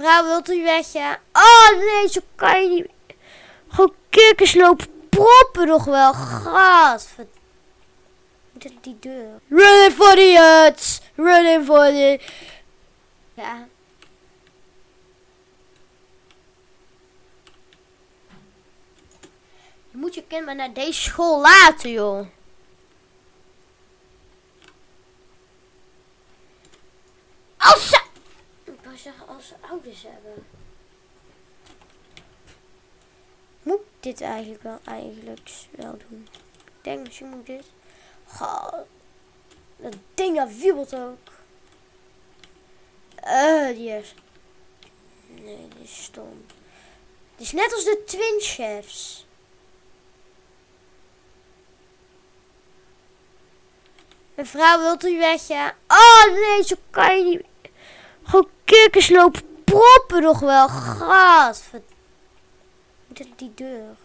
Mevrouw, wilt u weg? Oh, nee, zo kan je niet. Gewoon kikkers proppen nog wel. Gadver... Moet die deur? Running for the huts! Running for the... Ja. Je moet je kind maar naar deze school laten, joh. Als ze... Zeggen, als ze ouders hebben. Moet dit eigenlijk wel, eigenlijk wel doen? Ik denk misschien moet dit. Dat ding dat wiebelt ook. Eh, die is... Nee, die is stom. Het is net als de Twin Chefs. Mevrouw, wilt u weg, ja? Oh, nee, zo kan je niet. Gewoon kikkers proppen nog wel. Gadver... Moet die deur?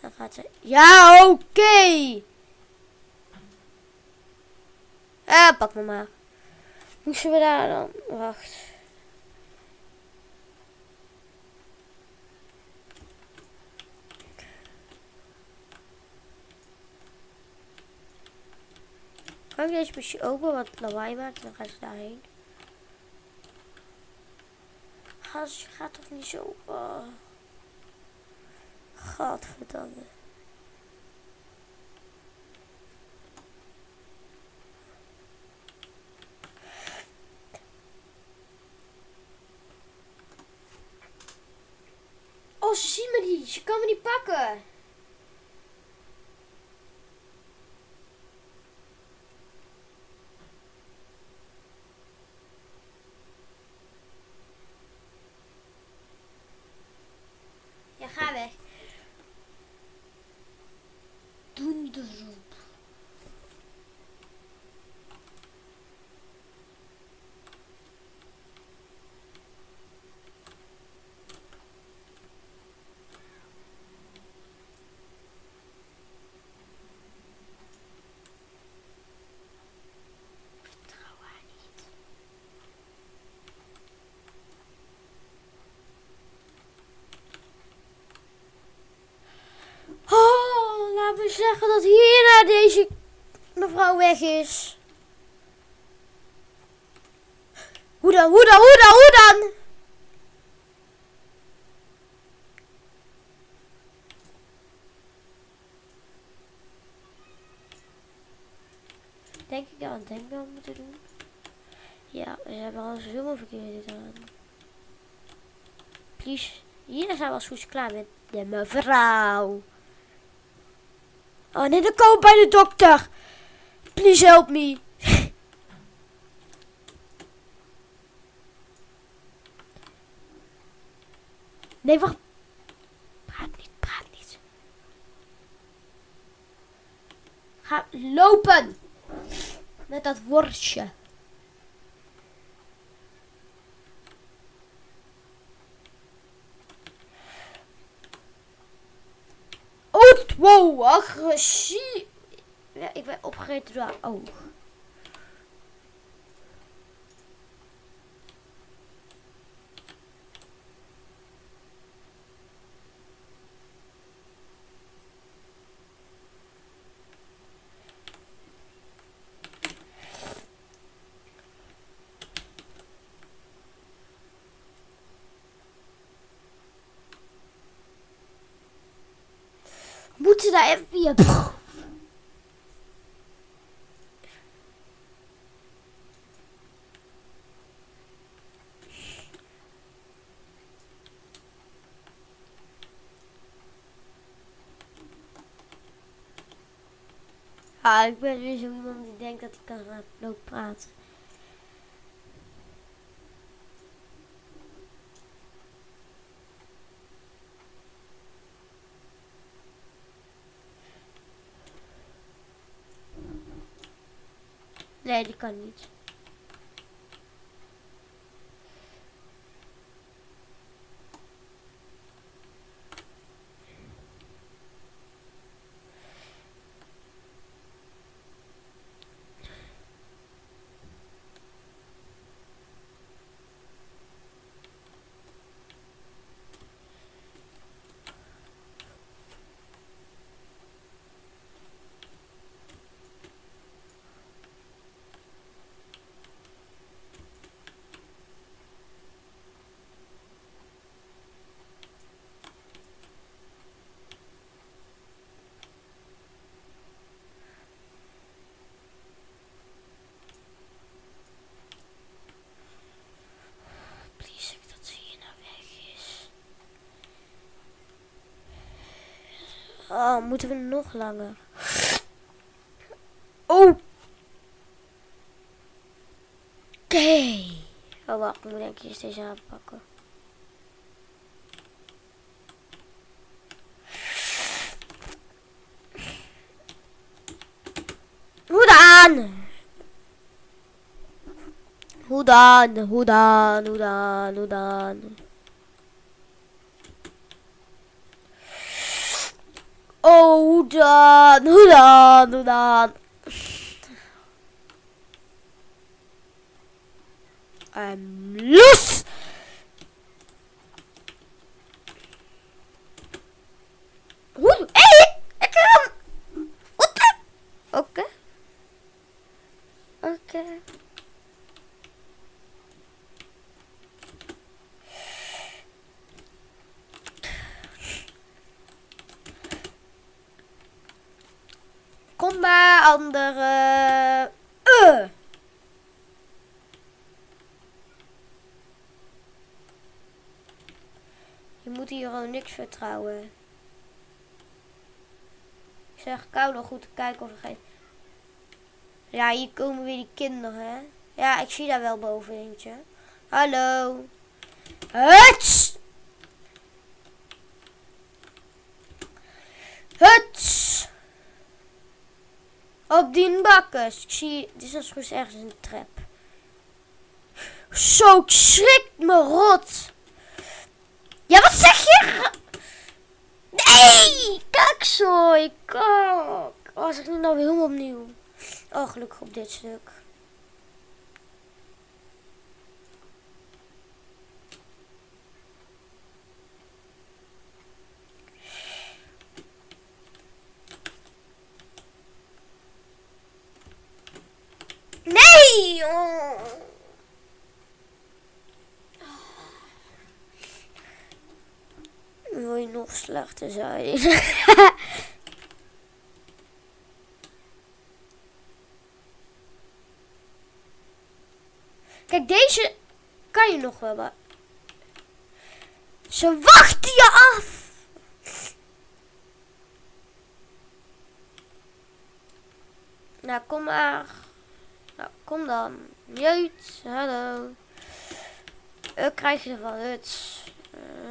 Dan gaat ze... Ja, oké! Okay. Ja, pak me maar. Moesten we daar dan? Wacht. Kan ik deze misschien open wat lawaai maakt? Dan gaan ze daarheen. Gas, gaat toch niet zo. Uh. Gadverdamme. Oh, ze zien me niet. Ze kan me niet pakken. ga weg. Donderroep. zeggen dat hierna deze mevrouw weg is. Hoe dan, hoe dan, hoe dan, hoe dan? Denk ik aan denk wel Ja, we hebben al zoveel verkeerd gedaan. Please, hier zijn we als goed klaar met de mevrouw. Oh nee, dan kom bij de dokter. Please help me. Nee, wacht. Praat niet, praat niet. Ga lopen. Met dat worstje. Wow, agressie. Ja, ik ben opgegeten door haar oog. Even via... Ah, ik ben weer zo iemand die denkt dat hij kan lopen praten. Nee, die kan niet. Oh, moeten we nog langer? Oh. Oké. Oh, wacht. Ik moet denk ik eerst deze aanpakken. Hoe dan? Hoe dan? Hoe dan? Hoe dan? Hoe dan? Oh, hoe dan? Hoe dan? Hoe dan? I'm los! Hoe? Hé! Ik kan... Wat de... Oké. Oké. Kom maar, andere. Uh. Je moet hier al niks vertrouwen. Ik zeg kou nog goed te kijken of er geen... Ja, hier komen weer die kinderen, hè. Ja, ik zie daar wel boven eentje. Hallo. Huts! Huts! Op die bakkers. Ik zie, dit is goed ergens een trap. Zo, ik schrik me rot. Ja, wat zeg je? Nee, kijk zo, ik kak. Oh, zeg nu nou weer helemaal opnieuw. Oh, gelukkig op dit stuk. Nee! Oh. Wil je slechter zijn? Kijk, deze kan je nog wel. Maar... Ze wachten je af. Nou, kom maar. Nou, kom dan. Jeut, hallo. Wat krijg je ervan? Huts.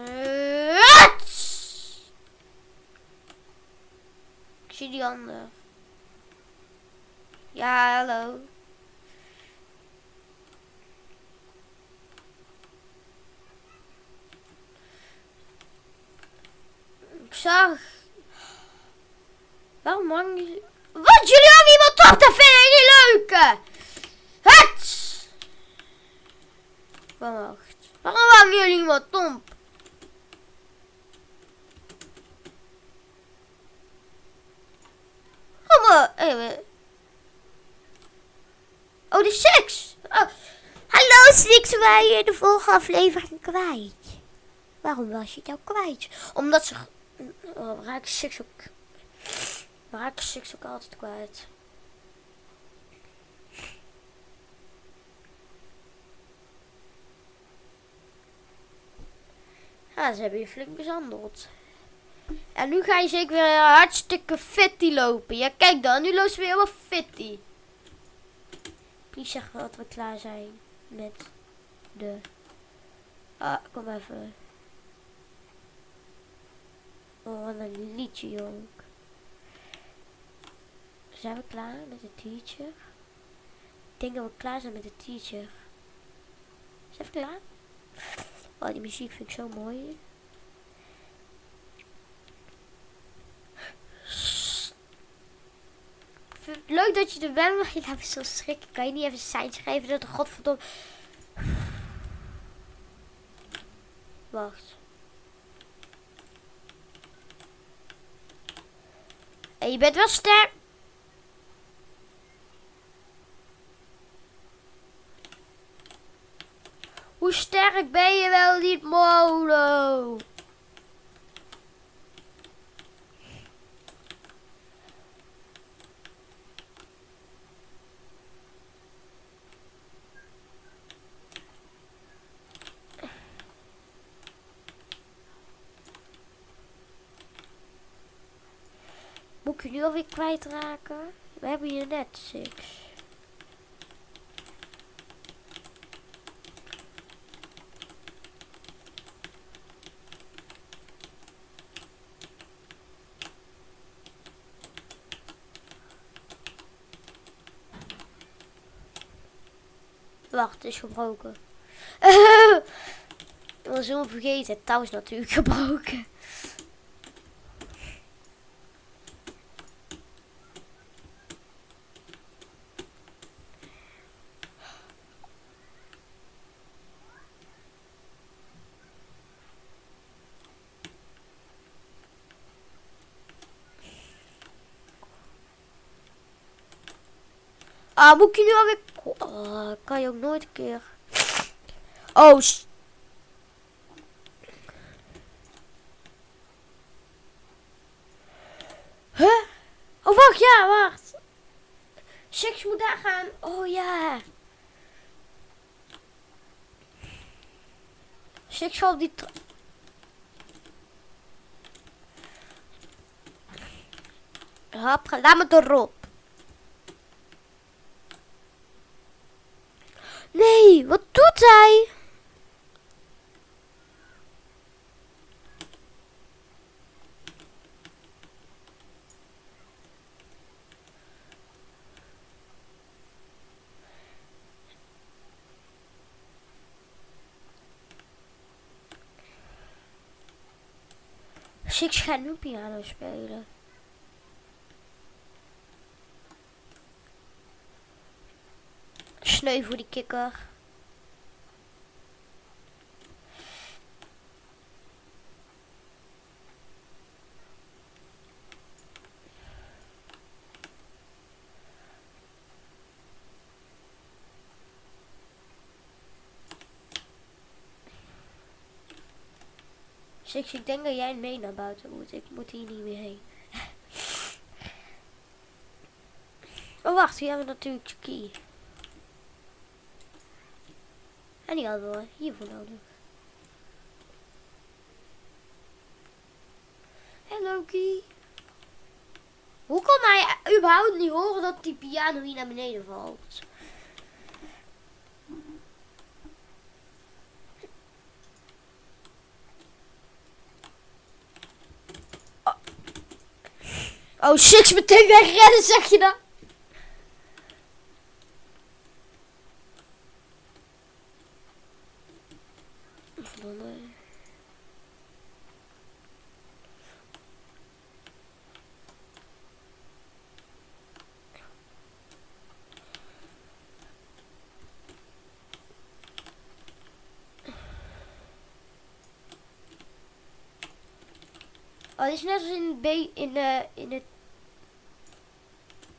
Huts! Ik zie die ander. Ja, hallo. Ik zag. Waarom je... Wat? Jullie hangen iemand op? Dat vind ik niet! Het! Wacht. Waarom hangen jullie iemand op? Even. Oh, de seks. Oh. Hallo, Six, wij in de volgende aflevering kwijt. Waarom was je nou kwijt? Omdat ze... Oh, raak Six ook... Raak Six ook altijd kwijt. Ja, ze hebben je flink mishandeld. En nu ga je zeker weer hartstikke fitty lopen. Ja, kijk dan. Nu loopt ze weer helemaal fitty. Please zeg dat we klaar zijn met de... Ah, kom even. Oh, wat een liedje, jong. Zijn we klaar met de teacher? Ik denk dat we klaar zijn met de teacher. Zijn we klaar? Oh, die muziek vind ik zo mooi. Leuk dat je er bent, maar laat me zo schrikken. Kan je niet even een geven dat de godverdomme... Wacht. En je bent wel sterk. Hoe sterk ben je wel niet, Molo? Ik nu alweer kwijtraken? We hebben hier net six. Wacht, het is gebroken. Ik was helemaal vergeten. Het touw is natuurlijk gebroken. Ah, moet ik nu alweer... Oh, kan je ook nooit een keer... Oh, Huh? Oh, wacht, ja, wacht. Six moet daar gaan. Oh, ja. Six zal op die... ga- laat me erop. Nee, hij? Six gaat nu piano spelen. Sneu voor die kikker. Ik denk dat jij mee naar buiten moet. Ik moet hier niet meer heen. Oh, wacht. Hier hebben we natuurlijk Chucky. En die hadden we hiervoor nodig. Hey Loki. Hoe kon hij überhaupt niet horen dat die piano hier naar beneden valt? Oh, Six meteen wegrennen, zeg je dan? Dit is net als in het B in de in het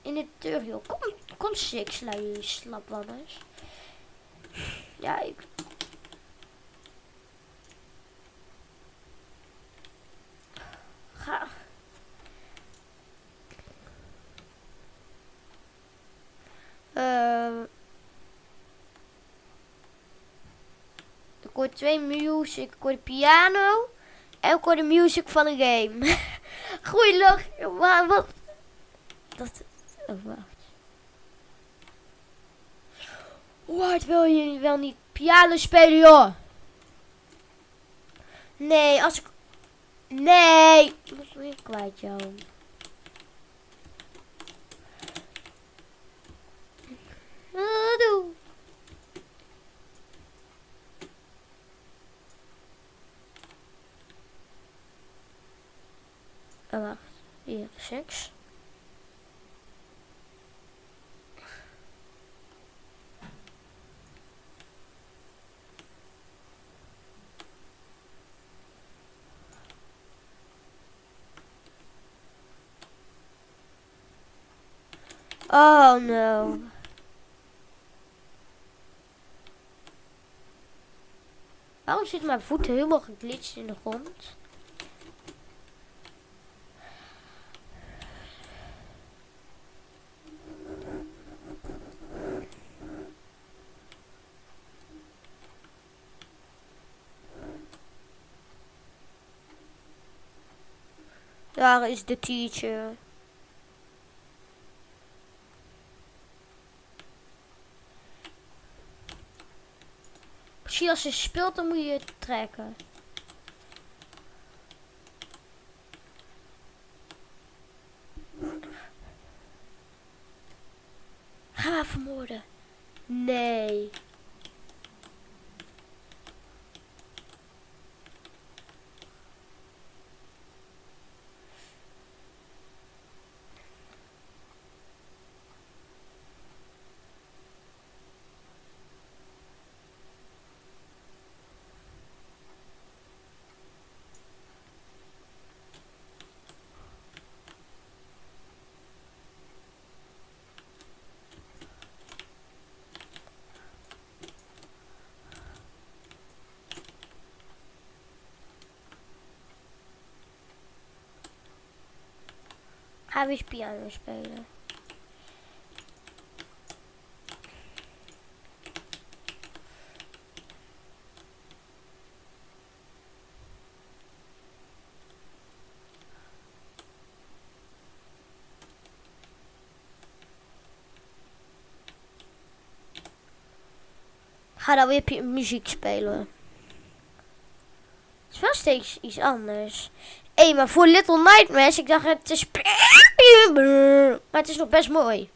in het tutorial. Kom, kom six, lui slapwammers. Ja, ik. Ga. Eh. ik hoor twee music. Ik hoor piano. Hoor de music van een game. Goeie lach. Maar wat? Dat. Oh, wacht. Hoe hard wil je wel niet piano spelen, joh? Nee, als ik... Nee! Ik moet weer kwijt, joh. 6. Oh no. Waarom zitten mijn voeten helemaal geglitst in de grond? Is de teacher? Precies als je speelt, dan moet je trekken. Ga vermoorden. Nee. Ga weer piano spelen. Ga dan weer muziek spelen. Het is wel steeds iets anders. Hé, maar voor Little Nightmares, ik dacht het is... Maar het is nog best mooi.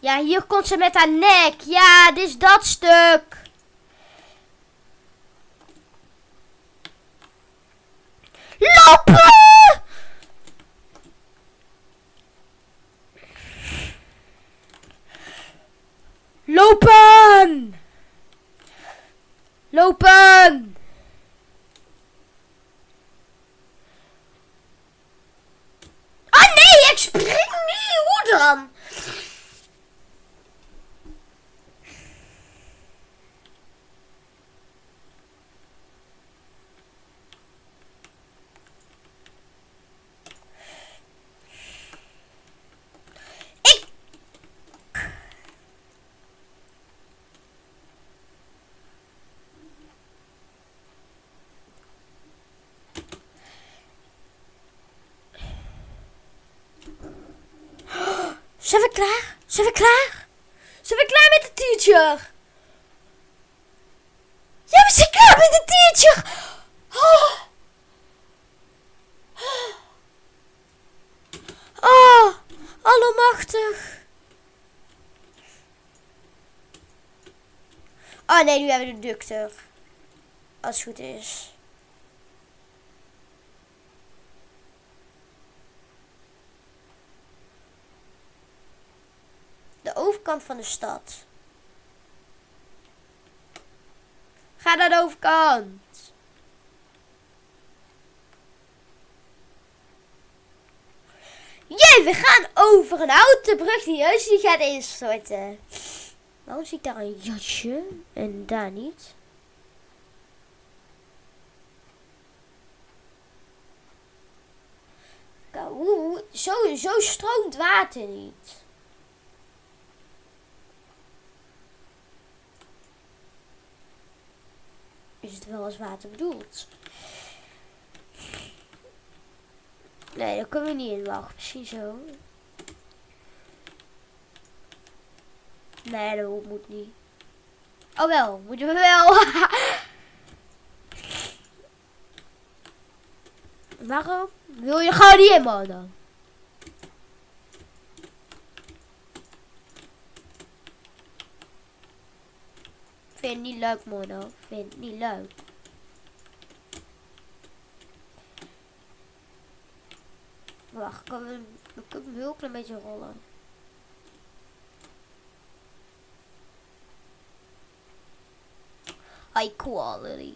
Ja, hier komt ze met haar nek. Ja, dit is dat stuk. Lopen! Lopen! Lopen! Ah nee, ik spring niet! Hoe dan? Ik... Zijn we klaar? Zijn we klaar? Zijn we klaar met de teacher? Ja, we zijn klaar met de teacher! Oh. Oh, allemachtig. Oh nee, nu hebben we de ductor. Als het goed is. De overkant van de stad. Ga naar de overkant. Jee, we gaan over een houten brug die juist die gaat instorten. Waarom zie ik daar een jasje en daar niet? Hoe- Zo, zo stroomt water niet. Is het wel als water bedoeld? Nee, daar kunnen we niet in wachten. Misschien zo. Nee, dat moet niet. Oh wel, moeten we wel. Waarom? Wil je gewoon niet in, man? Vind niet leuk, Mono. Vind het niet leuk. Wacht, kan we, we kunnen hem heel klein beetje rollen. High quality.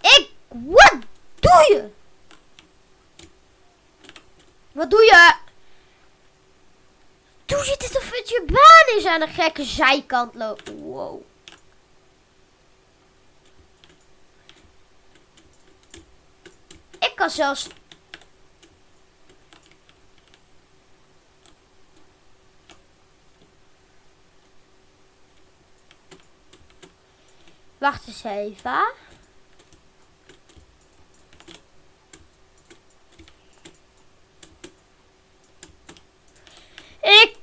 Ik, wat doe je? Wat doe je? Je baan is aan de gekke zijkant lopen? Wow. Ik kan zelfs... Wacht eens even. Ik...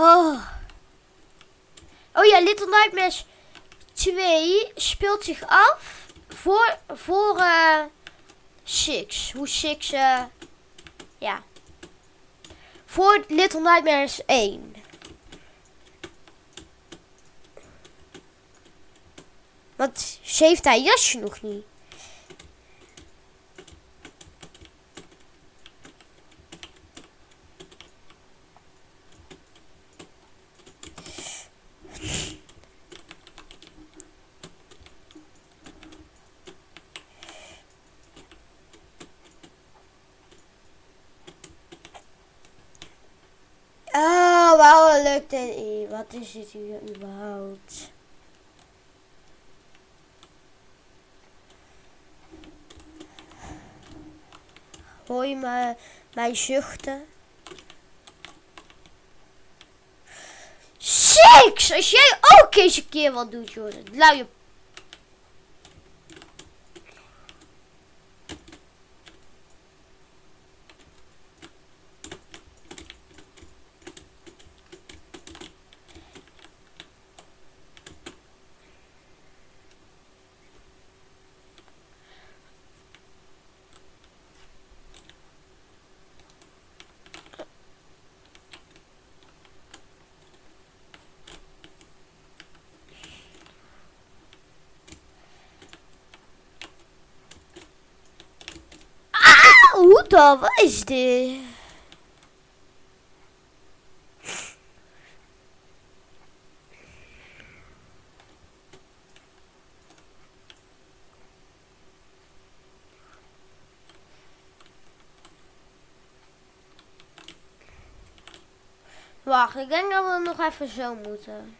Oh. Oh ja, Little Nightmares 2 speelt zich af voor, voor eh Six. Hoe Six, eh ja. Voor Little Nightmares 1. Want ze heeft haar jasje nog niet. Oh, waarom lukt dit niet? Wat is dit hier überhaupt? Hoor je me, mij zuchten? Six! Als jij ook eens een keer wat doet, Jordan. Luie Wacht, ik denk dat we nog even zo moeten.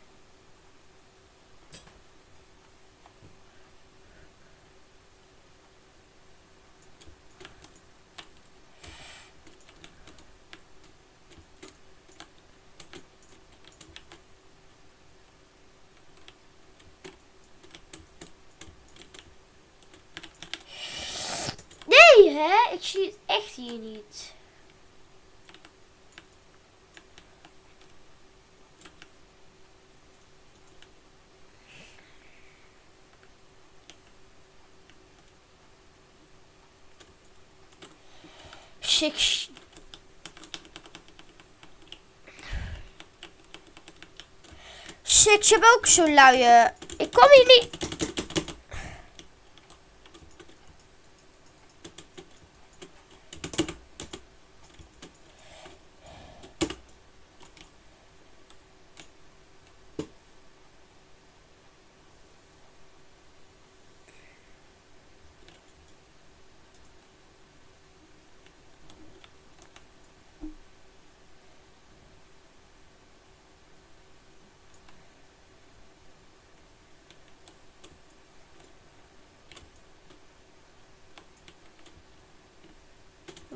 Nee, hè? Ik zie het echt hier niet. Six. Je hebt ook zo'n luie. Ik kom hier niet.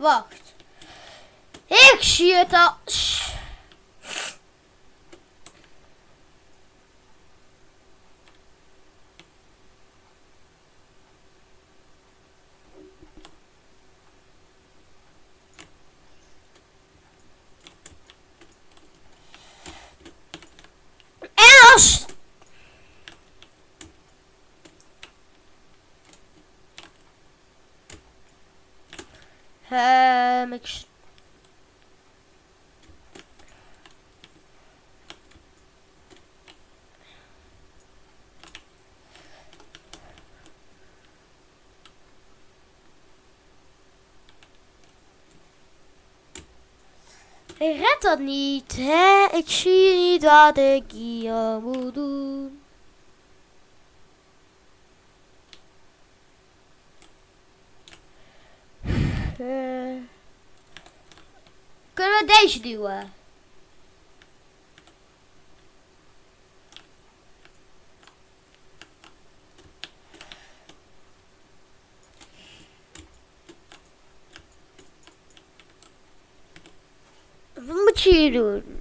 Wacht. Ik zie het al. Sst. En als Ehm, ik... s- Dat niet, hè? Ik zie niet wat ik hier moet doen. Kunnen we deze duwen? Hier doen?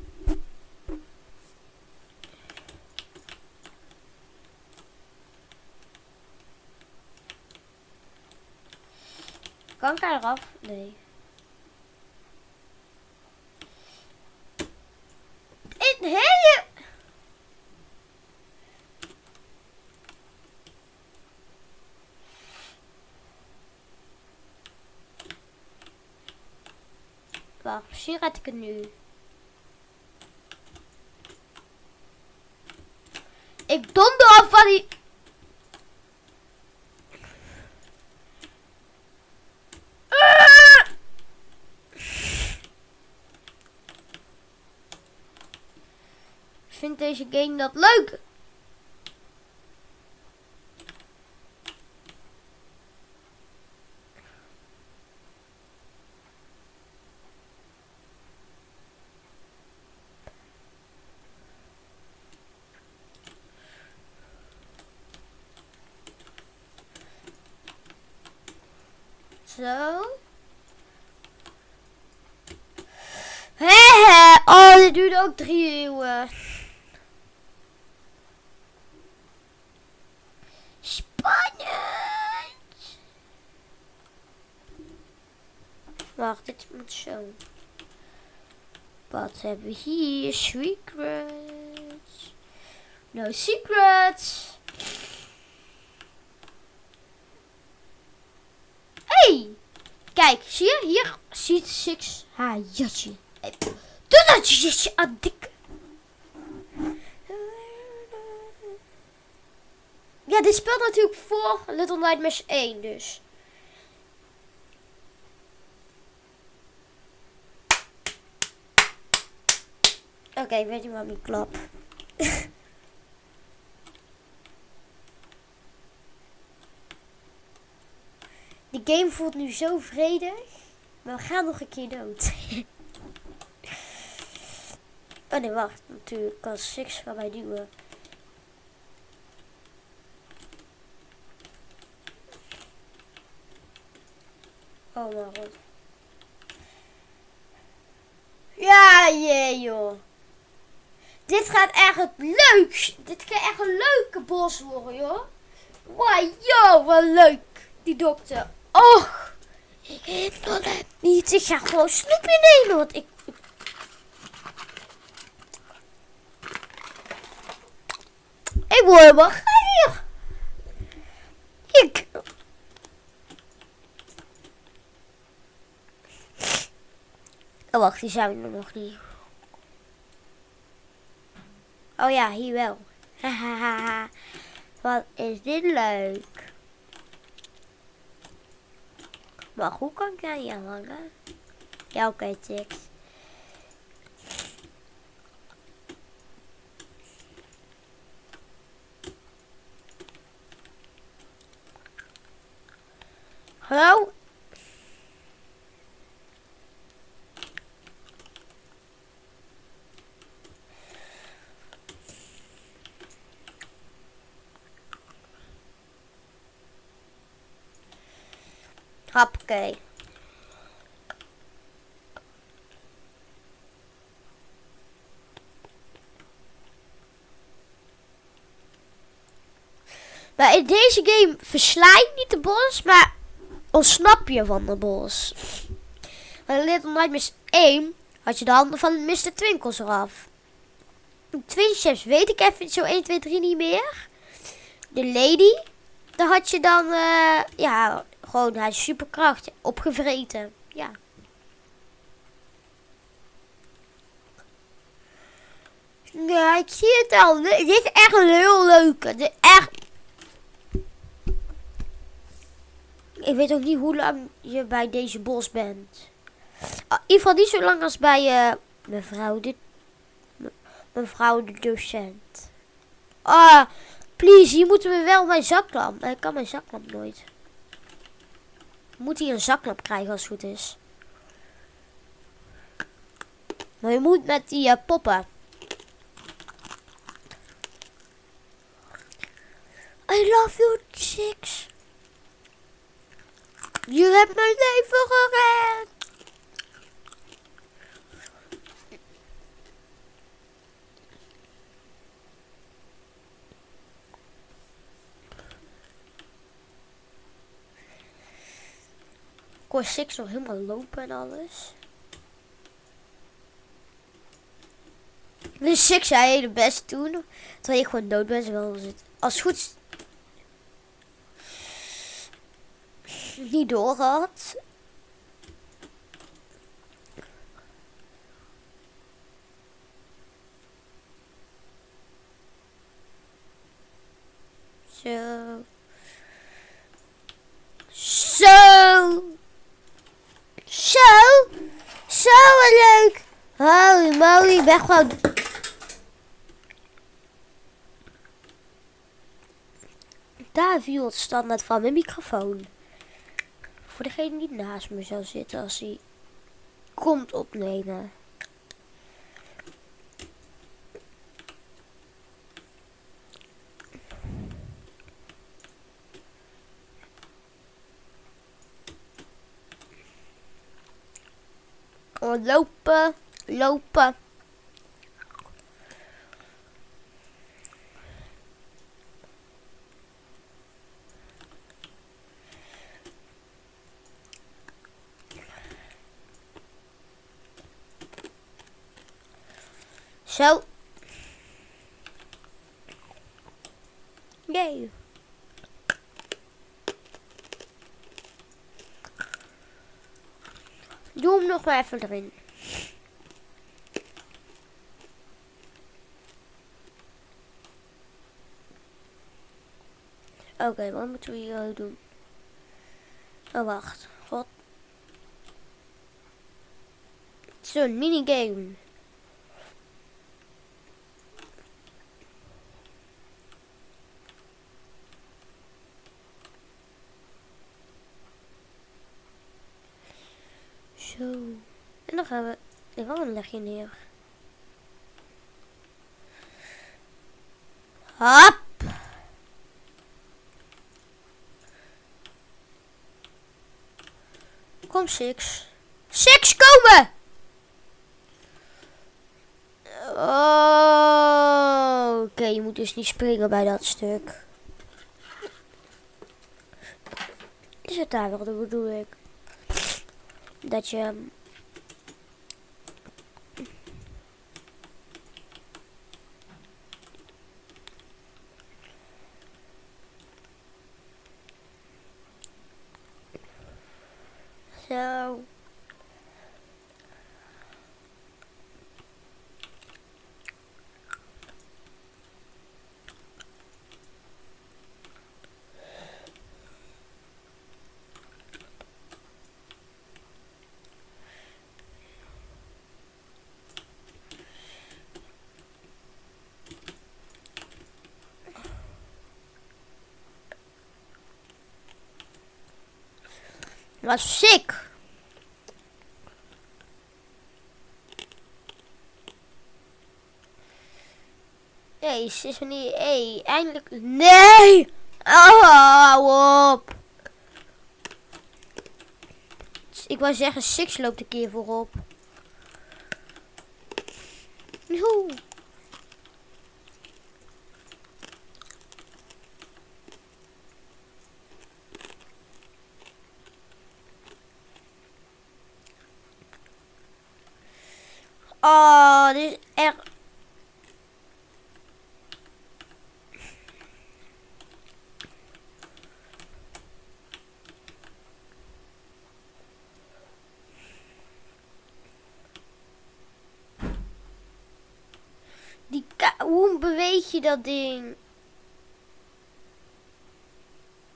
Kan ik daar eraf? Nee. Het hele... Wacht, misschien red ik het nu. Ik donder af van die... Vindt deze game dat leuk? Zo. Hehe. Oh, dit duurde ook drie eeuwen. Spannend. Wacht, dit moet zo. Wat hebben we hier? Secrets. No secrets. Hey! Kijk, zie je? Hier ziet Six haar jasje. Hey, Doe dat jasje aan. Ja, dit speelt natuurlijk voor Little Nightmares 1 dus. Oké, ik weet niet waarom ik klap. Die game voelt nu zo vredig. Maar we gaan nog een keer dood. oh nee, wacht. Natuurlijk kan Six gaan wij duwen. Oh mijn god. Ja, jee joh. Dit gaat echt het leuk. Dit gaat echt een leuke bos worden, joh. Wow, joh, wat leuk. Die dokter. Och, ik heb nog niet. Ik ga gewoon snoepje nemen, want. Ik Ik... Oh, wacht, die zijn er nog niet. Oh ja, hier wel. Hahaha. Wat is dit leuk. Maar hoe kan ik aan je hangen? Ja, oké, okay, chicks. Hallo? Hoppakee. Maar in deze game versla je niet de bos, maar ontsnap je van de bos. in Little Nightmares 1 had je de handen van Mr. Twinkles eraf. Chefs weet ik even zo 1, 2, 3 niet meer. De lady, daar had je dan, uh, ja, gewoon haar superkracht opgevreten. Ja. Ja, ik zie het al. Dit is echt een heel leuke. Dit echt. Ik weet ook niet hoe lang je bij deze bos bent. Ah, in ieder geval niet zo lang als bij uh, Mevrouw de... Mevrouw de docent. Ah, please, hier moeten we wel mijn zaklamp. Ik kan mijn zaklamp nooit. Moet hij een zaklamp krijgen als het goed is. Maar je moet met die uh, poppen. I love you, Six. Je hebt mijn leven gered. Hoor Six nog helemaal lopen en alles. Dus Six zei het best doen. Terwijl ik gewoon dood ben. Wel als het goed niet doorgehad. Zo. Zo. Zo. Zo leuk. Holy moly, weg gewoon. Daar viel het standaard van mijn microfoon. Voor degene die naast me zou zitten als hij komt opnemen. Lopen, lopen. Zo. Yay. Doe hem nog maar even erin. Oké, wat moeten we hier doen? Oh, wacht. God. Zo'n minigame. Zo. En dan gaan we de een legje neer. Hop. Kom, Six. Six, komen! Oh, oké, je moet dus niet springen bij dat stuk. Is het daar wel, dat bedoel ik dat je zo was sick. Nee, is niet. Hey, eindelijk. Nee! Oh, hou op. Ik wou zeggen, Six loopt een keer voorop. Als je dat ding...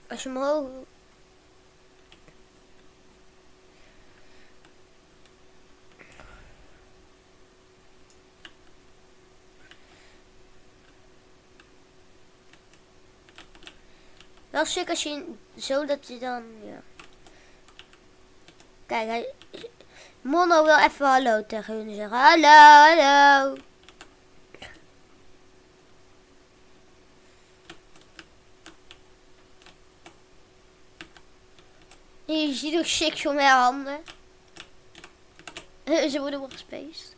Als je omhoog... Wel stuk als je zo dat je dan... Ja. Kijk, hij, Mono wil even hallo tegen hun zeggen. Hallo, hallo. Je ziet ook sick van mijn handen. Ze worden gespeest.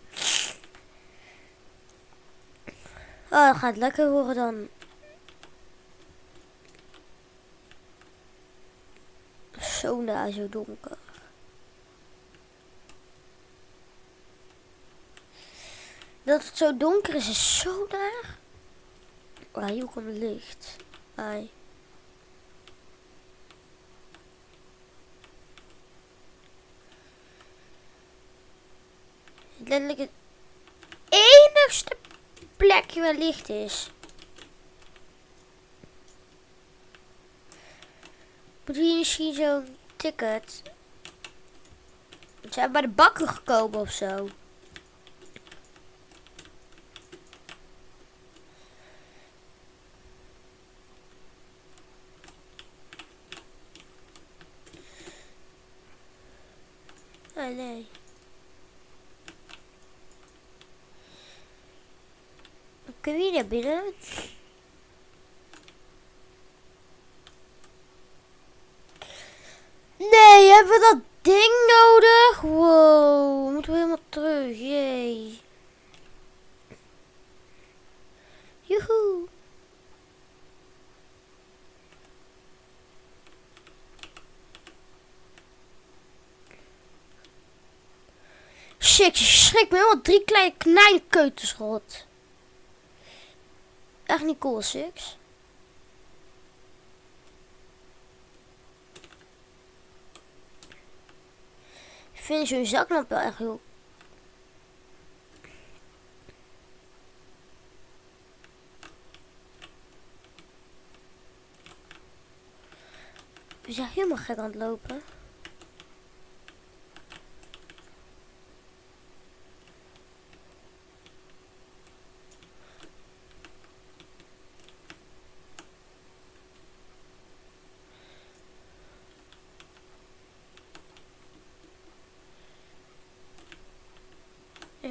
Oh, dat gaat lekker worden dan. Zo zo donker. Dat het zo donker is, is zo daar. Oh, hier komt licht. Ai. Letterlijk het enigste plekje waar licht is. Moet hier misschien zo'n ticket? Zijn bij de bakker gekomen of zo. Ah, nee. Kun je naar binnen? Nee, hebben we dat ding nodig? Wow, moeten we helemaal terug. Jee. Joehoe. Shit, je schrikt me helemaal drie kleine keutels rot. Echt niet cool, Six. Ik vind zo'n zaklamp wel echt heel... We zijn helemaal gek aan het lopen.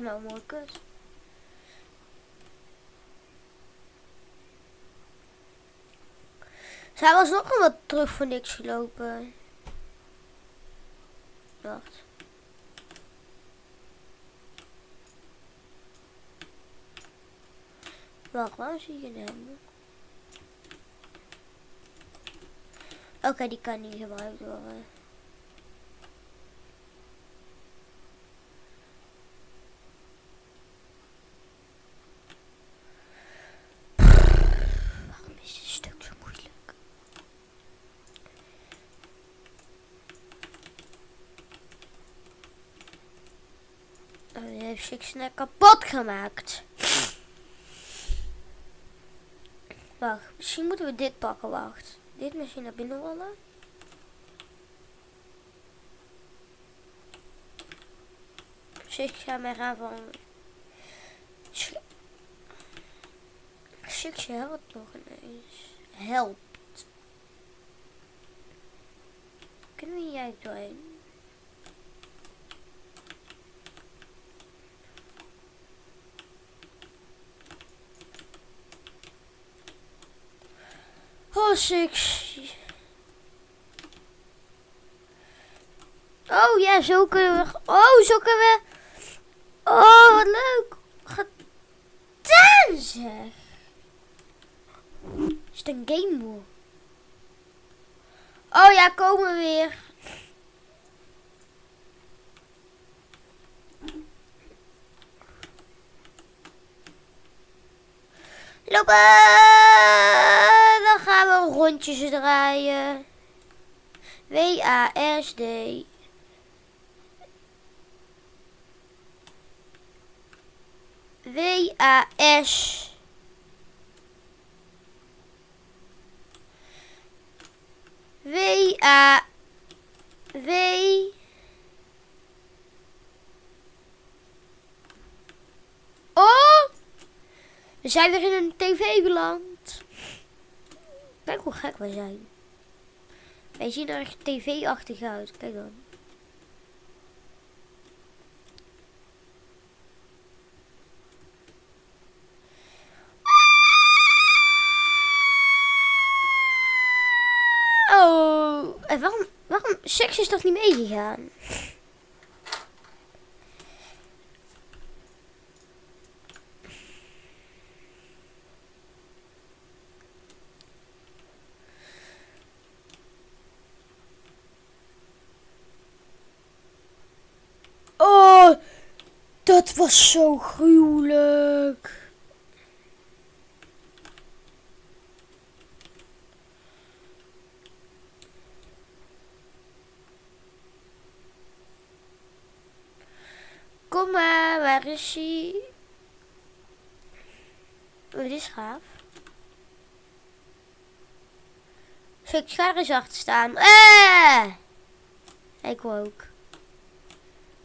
Nou. Zij was nog een wat terug voor niks gelopen. Wacht. Wacht, waar zie je hem? Oké, die kan niet gebruikt worden. Heeft zich snel kapot gemaakt. Wacht, misschien moeten we dit pakken. Wacht. Dit misschien naar binnen rollen. Ik ga mij gaan van... Six helpt nog ineens. Helpt. Kunnen we jij doorheen? Oh, six. Oh ja, zo kunnen we... Oh, zo kunnen we... Oh, wat leuk. Gedaan zeg. Is het een game mode? Oh ja, komen we weer. Lopen! Rondjes draaien. W-A-S-D. W-A-S. W-A. W. Oh! We zijn weer in een tv beland. Kijk hoe gek wij zijn. Wij zien er tv-achtig uit. Kijk dan. Oh, en waarom, waarom, seks is toch niet meegegaan? Oh, dat was zo gruwelijk. Kom maar, waar is hij? Oh, dit is gaaf. Ik ga er eens achter staan. Eh! Ik ook.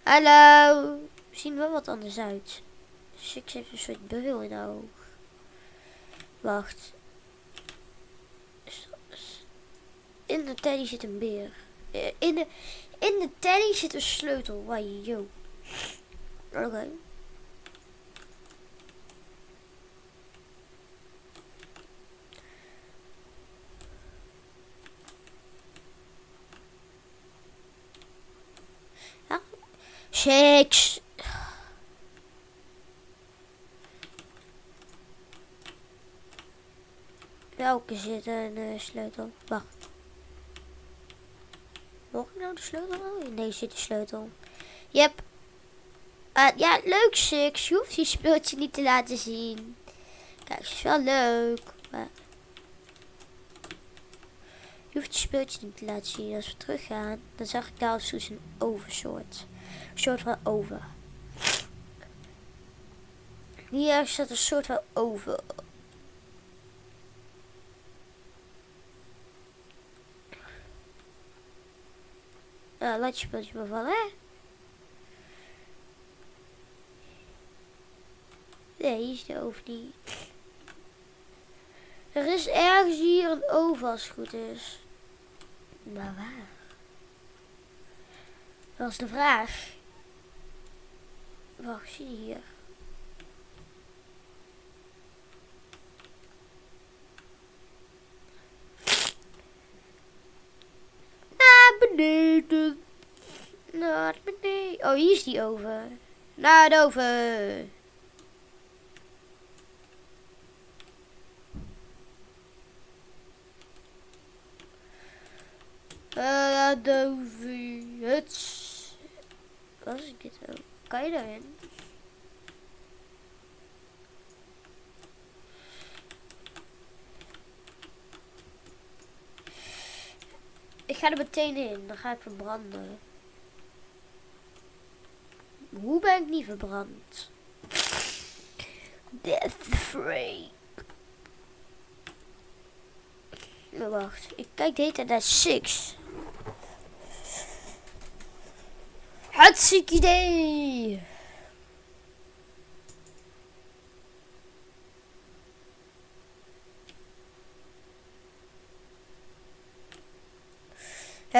Hallo. Zien wel wat anders uit. Six heeft een soort bril in de oog. Wacht. In de teddy zit een beer. Eh, In de, in de teddy zit een sleutel. Wauw, yo. Oké. Ja. Shakes. Welke zit een sleutel? Wacht. Mocht ik nou de sleutel? Deze zit de sleutel. Yep. Uh, ja, leuk Six. Je hoeft je speeltje niet te laten zien. Kijk, het is wel leuk. Je hoeft je speeltje niet te laten zien. Als we teruggaan, dan zag ik daar als een oversoort. Een soort van over. Hier staat een soort van over. Laat je speeltje bevallen, hè? Nee, is de oven niet. Er is ergens hier een oven als het goed is. Maar waar? Dat is de vraag. Wacht, zie je hier? Naar beneden. Naar beneden. Oh, hier is die oven. Naar de oven. Adobe Huts. Was ik dit ook? Kan je daarin? Ik ga er meteen in, dan ga ik verbranden. Hoe ben ik niet verbrand? Death. Maar wacht, ik kijk de hele tijd naar Six. Hartstikke idee!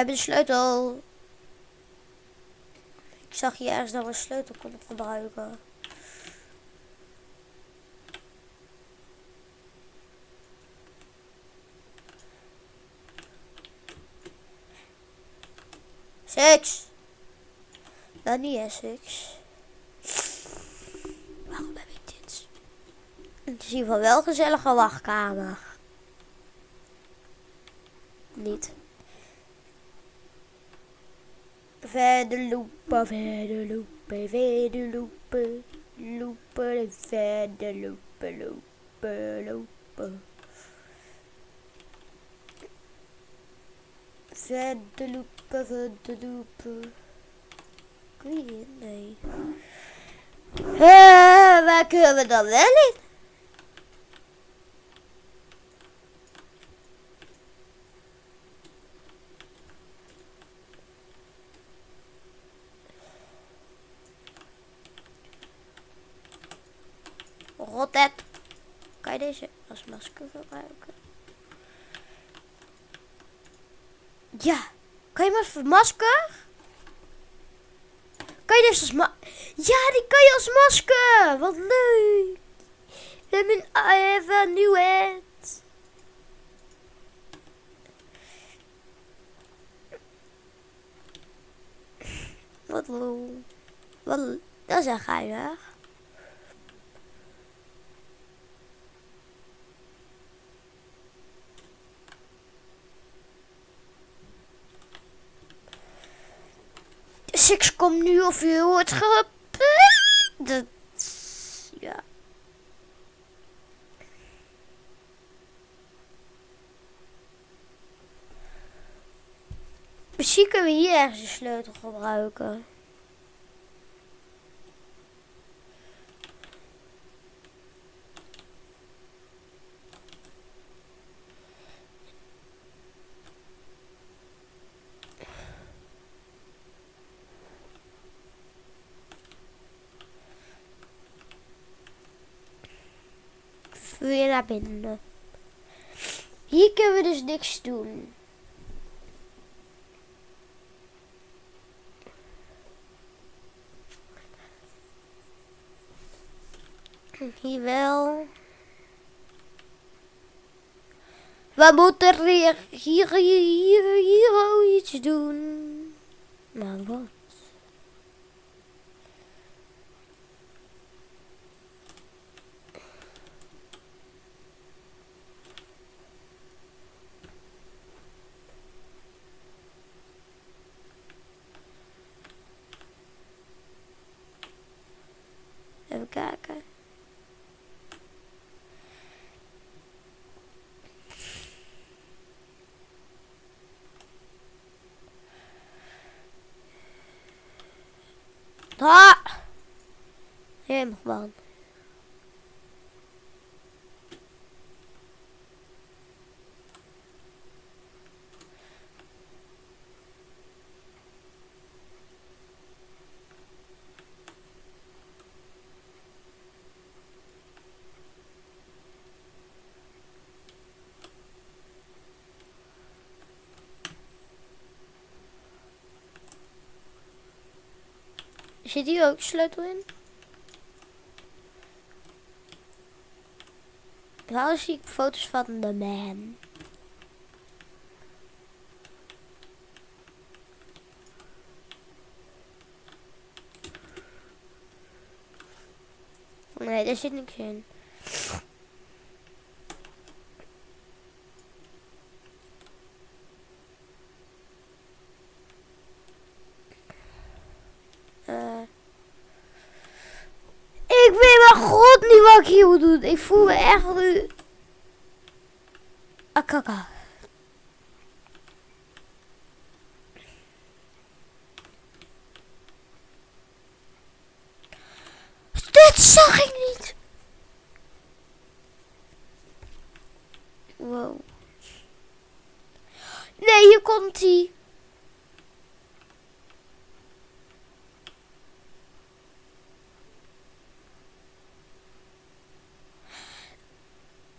Hebben de sleutel. Ik zag hier ergens dat we een sleutel konden gebruiken. Six. Dat niet hè, Six. Waarom heb ik dit? Het is in ieder geval wel een gezellige wachtkamer. Niet. Verder lopen, verder lopen, verder lopen, lopen, verder lopen, lopen, lopen. Verder lopen, verder lopen. Kun je hier? Nee. Uh, waar kunnen we dan wel in? Rotet. Kan je deze als masker gebruiken? Ja. Kan je maar voor masker? Kan je dus als ma... Ja, die kan je als masker. Wat leuk. Let me I have a new head. Wat lol. Wat, dat is echt geinig. Dus ik kom nu of je hoort ge... Ja. Misschien kunnen we hier ergens een sleutel gebruiken. Hier kunnen we dus niks doen. Hier wel. We moeten hier, hier, hier, hier iets doen. Maar wat? Even kijken. Ah! Gewoon. Zit hier ook sleutel in? Waarom zie ik foto's van de man? Nee, daar zit niks in. Eh. Ik weet maar god niet wat ik hier moet doen. Ik voel me echt. Akaka. Dit zag ik niet. Wow. Nee, hier komt hij.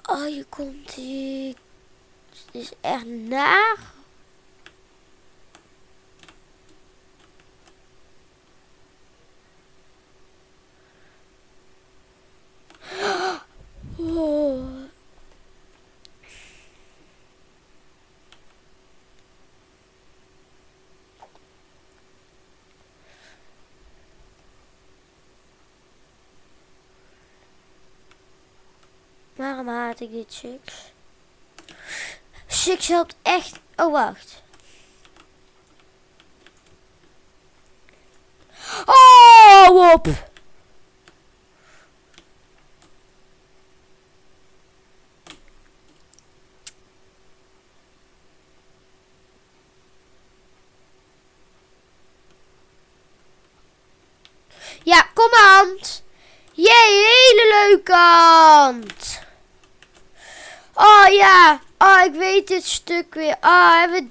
Oh, hier komt hij. Het is echt naar. Waarom haat ik dit Six? Six helpt echt. Oh, wacht. Oh, op! Dit stuk weer. Ah, hebben we...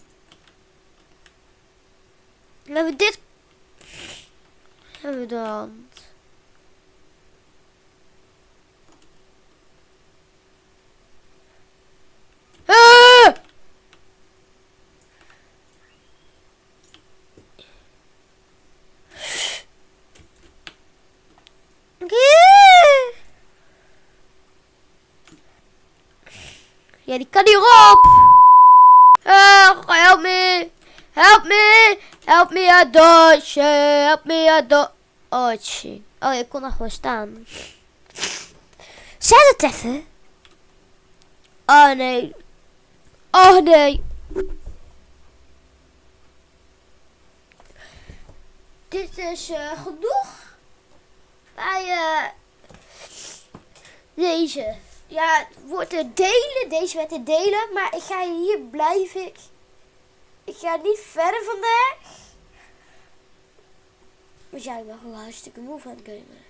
Hebben we dit... Hebben we de Ja, die kan hierop. Uh, help me. Help me. Help me a dodge. Help me a dodge. Oh, ik kon er gewoon staan. Zet het even. Oh nee. Oh nee. Dit is uh, genoeg bij uh, deze. Ja, het wordt delen. Deze werd te delen. Maar ik ga hier blijven. Ik ga niet verder vandaag. Ja, ik ben gewoon hartstikke moe van het gamen.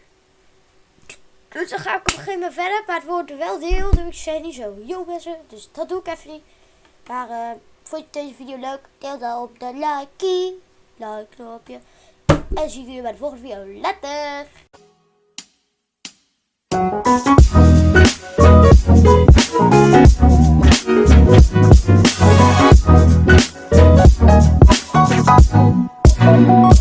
Dus dan ga ik op een gegeven moment verder. Maar het wordt wel deel. Dus ik zei niet zo yo mensen. Dus dat doe ik even niet. Maar uh, vond je deze video leuk? Deel dan op de like. Like knopje. En zie ik jullie bij de volgende video. Later! Thank